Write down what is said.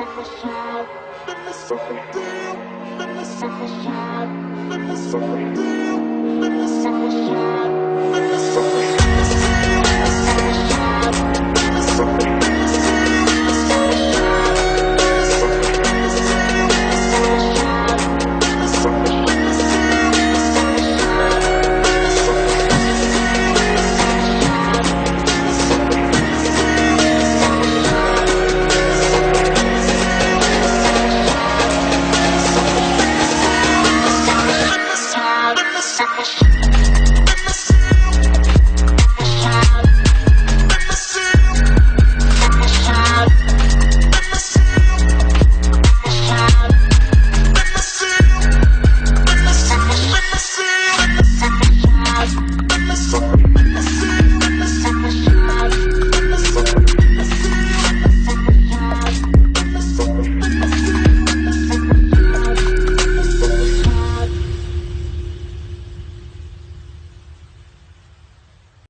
Let me suck shine. Let me. Let me suck shine. Let me. Let me suck shine. Let